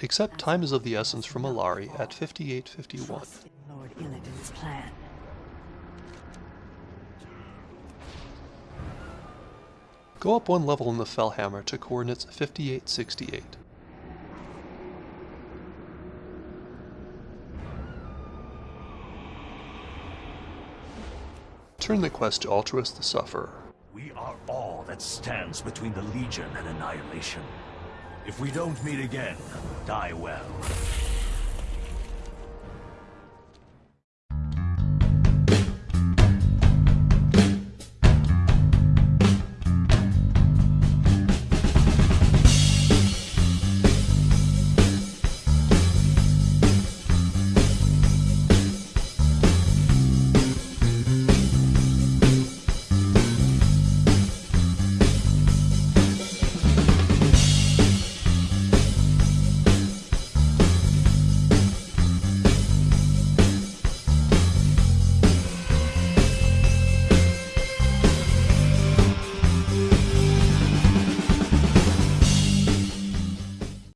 Accept time is of the essence from Allari at 5851. Lord Illidan's plan. Go up one level in the Fellhammer to coordinates 5868. Turn the quest to Altruis the Sufferer. We are all that stands between the Legion and annihilation. If we don't meet again, die well.